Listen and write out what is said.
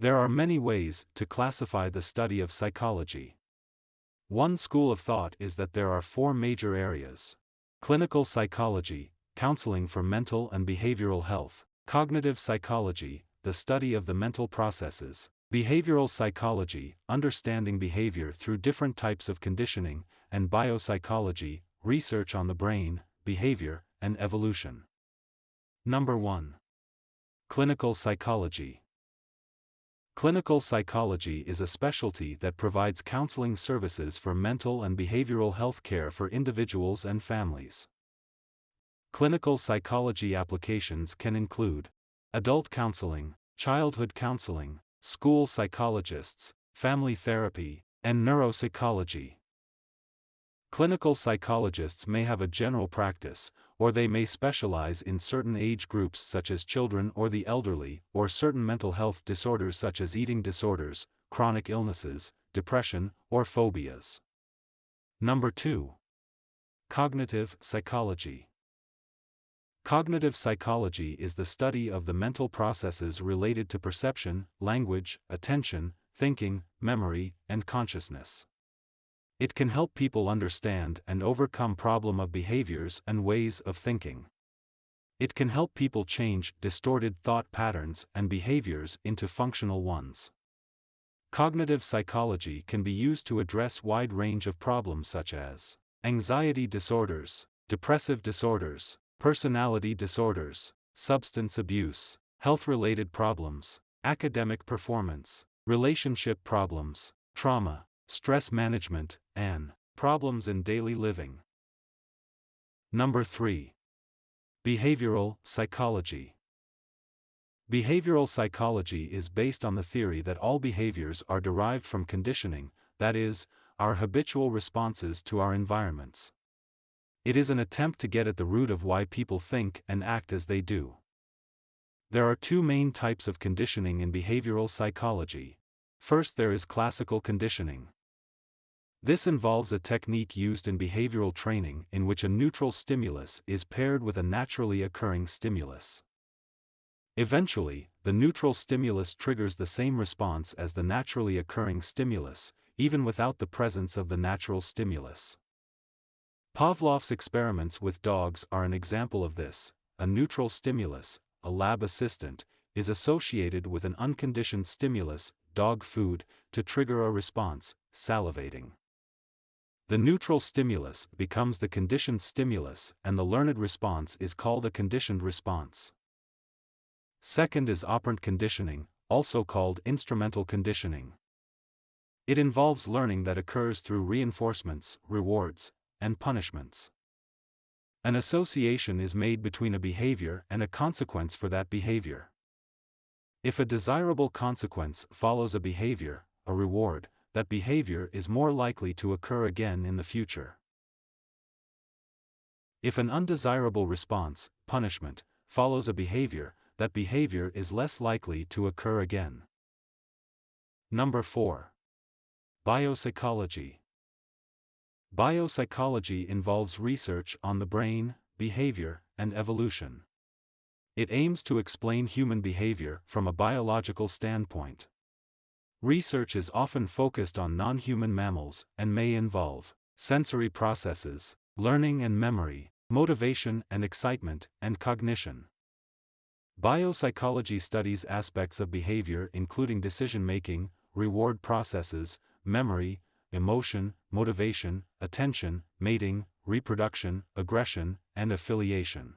There are many ways to classify the study of psychology. One school of thought is that there are four major areas clinical psychology, counseling for mental and behavioral health, cognitive psychology, the study of the mental processes, behavioral psychology, understanding behavior through different types of conditioning, and biopsychology, research on the brain, behavior, and evolution. Number 1. Clinical psychology. Clinical psychology is a specialty that provides counseling services for mental and behavioral health care for individuals and families. Clinical psychology applications can include adult counseling, childhood counseling, school psychologists, family therapy, and neuropsychology. Clinical psychologists may have a general practice, or they may specialize in certain age groups such as children or the elderly, or certain mental health disorders such as eating disorders, chronic illnesses, depression, or phobias. Number 2. Cognitive psychology. Cognitive psychology is the study of the mental processes related to perception, language, attention, thinking, memory, and consciousness. It can help people understand and overcome problem of behaviors and ways of thinking. It can help people change distorted thought patterns and behaviors into functional ones. Cognitive psychology can be used to address wide range of problems such as anxiety disorders, depressive disorders, personality disorders, substance abuse, health-related problems, academic performance, relationship problems, trauma, stress management, and problems in daily living. Number 3. Behavioral psychology. Behavioral psychology is based on the theory that all behaviors are derived from conditioning, that is, our habitual responses to our environments. It is an attempt to get at the root of why people think and act as they do. There are two main types of conditioning in behavioral psychology. First, there is classical conditioning. This involves a technique used in behavioral training in which a neutral stimulus is paired with a naturally occurring stimulus. Eventually, the neutral stimulus triggers the same response as the naturally occurring stimulus, even without the presence of the natural stimulus. Pavlov's experiments with dogs are an example of this. A neutral stimulus, a lab assistant, is associated with an unconditioned stimulus, dog food, to trigger a response, salivating. The neutral stimulus becomes the conditioned stimulus and the learned response is called a conditioned response. Second is operant conditioning, also called instrumental conditioning. It involves learning that occurs through reinforcements, rewards, and punishments. An association is made between a behavior and a consequence for that behavior. If a desirable consequence follows a behavior, a reward, that behavior is more likely to occur again in the future. If an undesirable response, punishment, follows a behavior, that behavior is less likely to occur again. Number 4. Biopsychology. Biopsychology involves research on the brain, behavior, and evolution. It aims to explain human behavior from a biological standpoint. Research is often focused on non-human mammals and may involve sensory processes, learning and memory, motivation and excitement, and cognition. Biopsychology studies aspects of behavior including decision-making, reward processes, memory, emotion, motivation, attention, mating, reproduction, aggression, and affiliation.